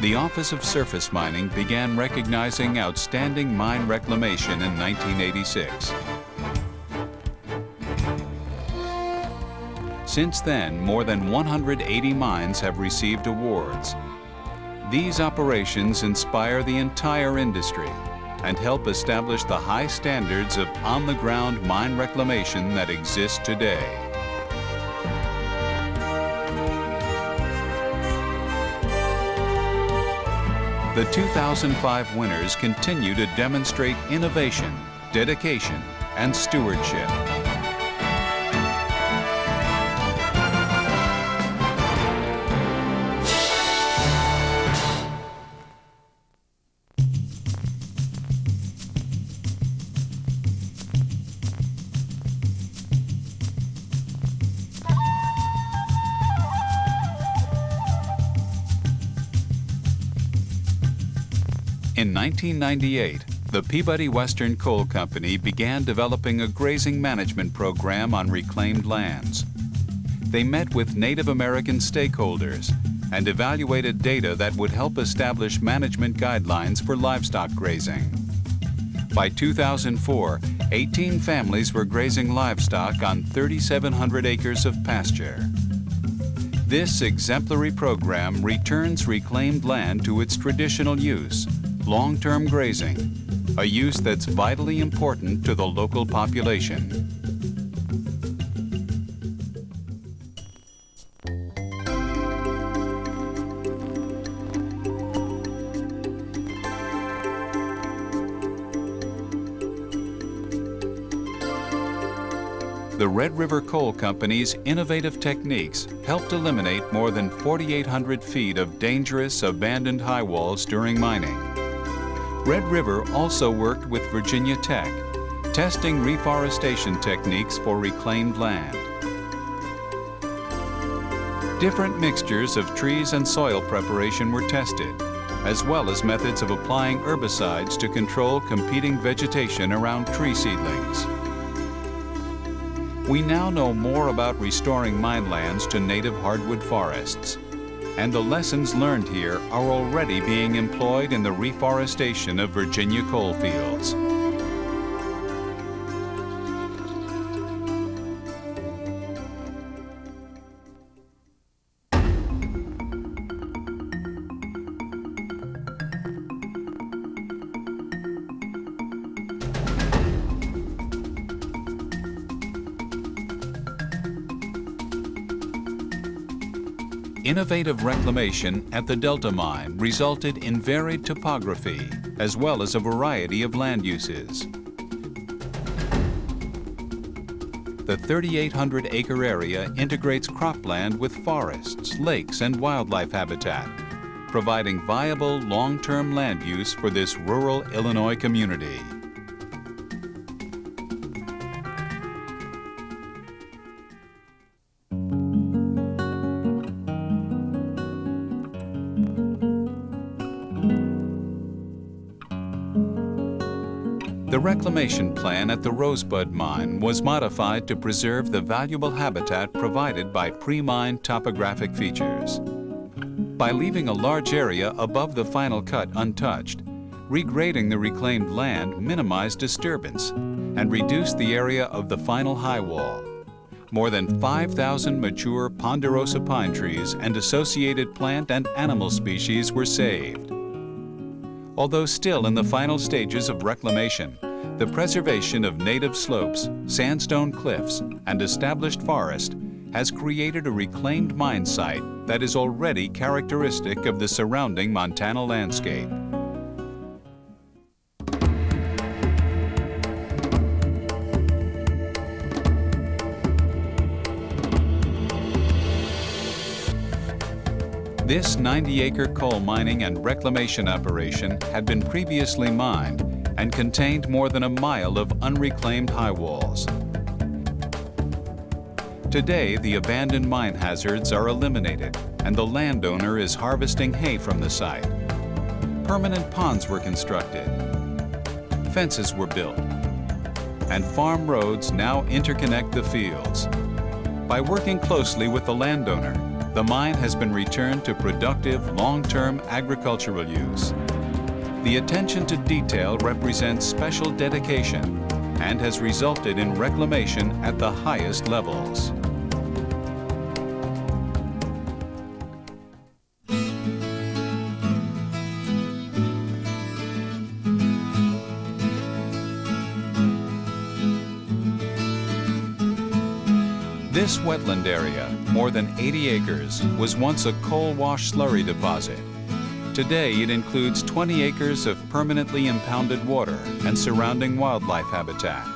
the Office of Surface Mining began recognizing outstanding mine reclamation in 1986. Since then, more than 180 mines have received awards. These operations inspire the entire industry and help establish the high standards of on-the-ground mine reclamation that exist today. The 2005 winners continue to demonstrate innovation, dedication, and stewardship. In 1998, the Peabody Western Coal Company began developing a grazing management program on reclaimed lands. They met with Native American stakeholders and evaluated data that would help establish management guidelines for livestock grazing. By 2004, 18 families were grazing livestock on 3,700 acres of pasture. This exemplary program returns reclaimed land to its traditional use, long-term grazing, a use that's vitally important to the local population. The Red River Coal Company's innovative techniques helped eliminate more than 4,800 feet of dangerous abandoned high walls during mining. Red River also worked with Virginia Tech, testing reforestation techniques for reclaimed land. Different mixtures of trees and soil preparation were tested, as well as methods of applying herbicides to control competing vegetation around tree seedlings. We now know more about restoring mine lands to native hardwood forests. And the lessons learned here are already being employed in the reforestation of Virginia coal Innovative reclamation at the Delta Mine resulted in varied topography, as well as a variety of land uses. The 3,800-acre area integrates cropland with forests, lakes, and wildlife habitat, providing viable long-term land use for this rural Illinois community. The reclamation plan at the Rosebud Mine was modified to preserve the valuable habitat provided by pre-mine topographic features. By leaving a large area above the final cut untouched, regrading the reclaimed land minimized disturbance and reduced the area of the final high wall. More than 5,000 mature ponderosa pine trees and associated plant and animal species were saved. Although still in the final stages of reclamation, the preservation of native slopes, sandstone cliffs, and established forest has created a reclaimed mine site that is already characteristic of the surrounding Montana landscape. This 90-acre coal mining and reclamation operation had been previously mined and contained more than a mile of unreclaimed high walls. Today, the abandoned mine hazards are eliminated and the landowner is harvesting hay from the site. Permanent ponds were constructed. Fences were built. And farm roads now interconnect the fields. By working closely with the landowner, the mine has been returned to productive, long-term agricultural use. The attention to detail represents special dedication and has resulted in reclamation at the highest levels. This wetland area, more than 80 acres, was once a coal wash slurry deposit. Today it includes 20 acres of permanently impounded water and surrounding wildlife habitat.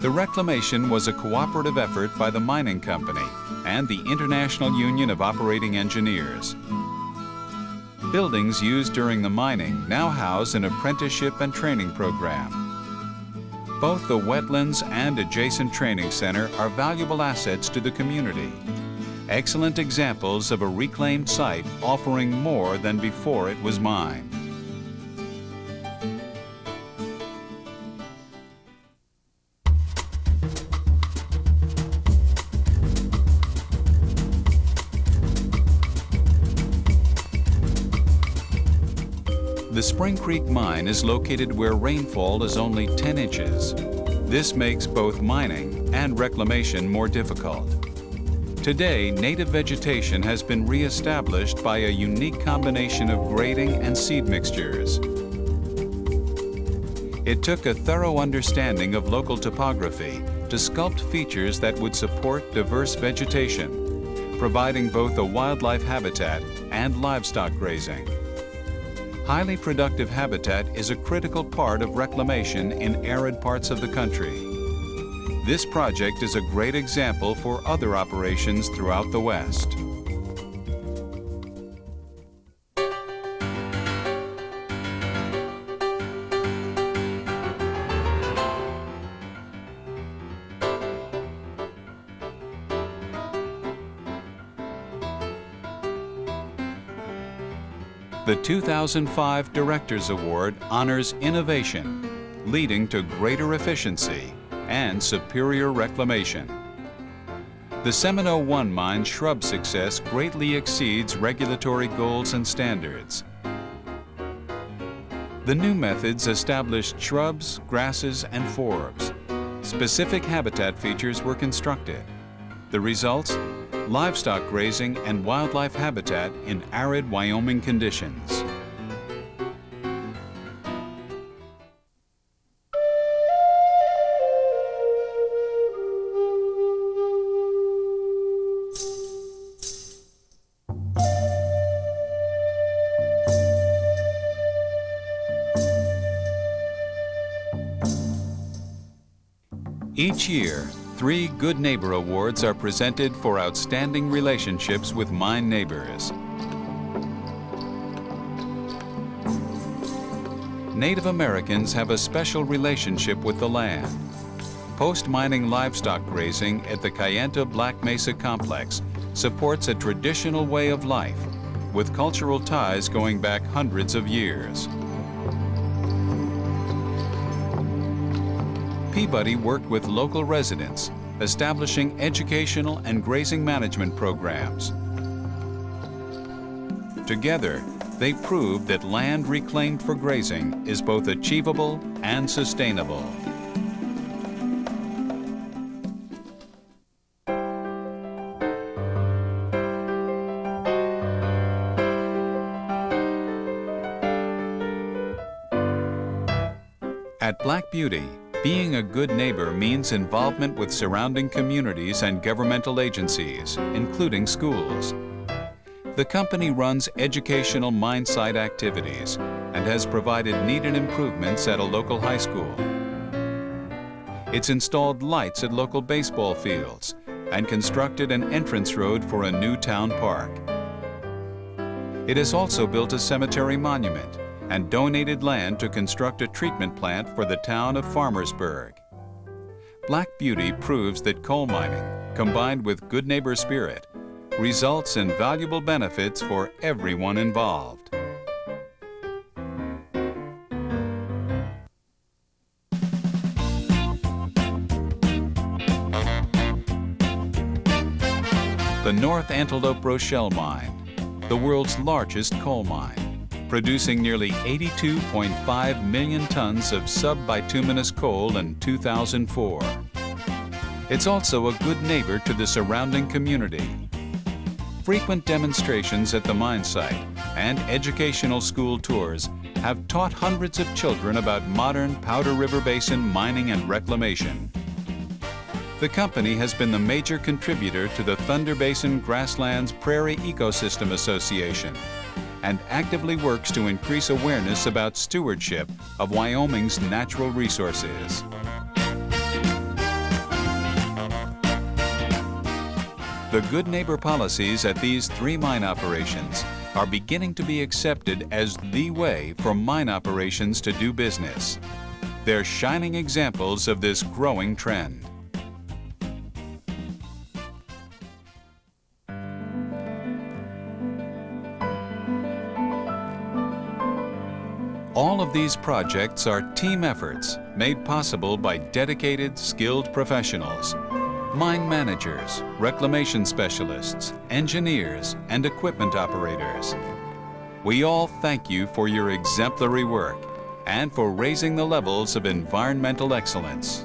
The reclamation was a cooperative effort by the mining company and the International Union of Operating Engineers. Buildings used during the mining now house an apprenticeship and training program. Both the wetlands and adjacent training center are valuable assets to the community. Excellent examples of a reclaimed site offering more than before it was mined. Spring Creek Mine is located where rainfall is only 10 inches. This makes both mining and reclamation more difficult. Today, native vegetation has been re-established by a unique combination of grading and seed mixtures. It took a thorough understanding of local topography to sculpt features that would support diverse vegetation, providing both a wildlife habitat and livestock grazing. Highly productive habitat is a critical part of reclamation in arid parts of the country. This project is a great example for other operations throughout the West. The 2005 Directors Award honors innovation, leading to greater efficiency and superior reclamation. The Seminoe 1 mine shrub success greatly exceeds regulatory goals and standards. The new methods established shrubs, grasses, and forbs. Specific habitat features were constructed. The results? Livestock grazing, and wildlife habitat in arid Wyoming conditions. Each year, Three Good Neighbor Awards are presented for outstanding relationships with mine neighbors. Native Americans have a special relationship with the land. Post-mining livestock grazing at the Kayenta Black Mesa Complex supports a traditional way of life with cultural ties going back hundreds of years. Peabody worked with local residents, establishing educational and grazing management programs. Together, they proved that land reclaimed for grazing is both achievable and sustainable. At Black Beauty, being a good neighbor means involvement with surrounding communities and governmental agencies, including schools. The company runs educational mine site activities and has provided needed improvements at a local high school. It's installed lights at local baseball fields and constructed an entrance road for a new town park. It has also built a cemetery monument and donated land to construct a treatment plant for the town of Farmersburg. Black Beauty proves that coal mining, combined with good neighbor spirit, results in valuable benefits for everyone involved. The North Antelope Rochelle Mine, the world's largest coal mine, producing nearly 82.5 million tons of subbituminous coal in 2004. It's also a good neighbor to the surrounding community. Frequent demonstrations at the mine site and educational school tours have taught hundreds of children about modern Powder River Basin mining and reclamation. The company has been the major contributor to the Thunder Basin Grasslands Prairie Ecosystem Association and actively works to increase awareness about stewardship of Wyoming's natural resources. The Good Neighbor policies at these three mine operations are beginning to be accepted as the way for mine operations to do business. They're shining examples of this growing trend. These projects are team efforts made possible by dedicated, skilled professionals. Mine managers, reclamation specialists, engineers, and equipment operators. We all thank you for your exemplary work and for raising the levels of environmental excellence.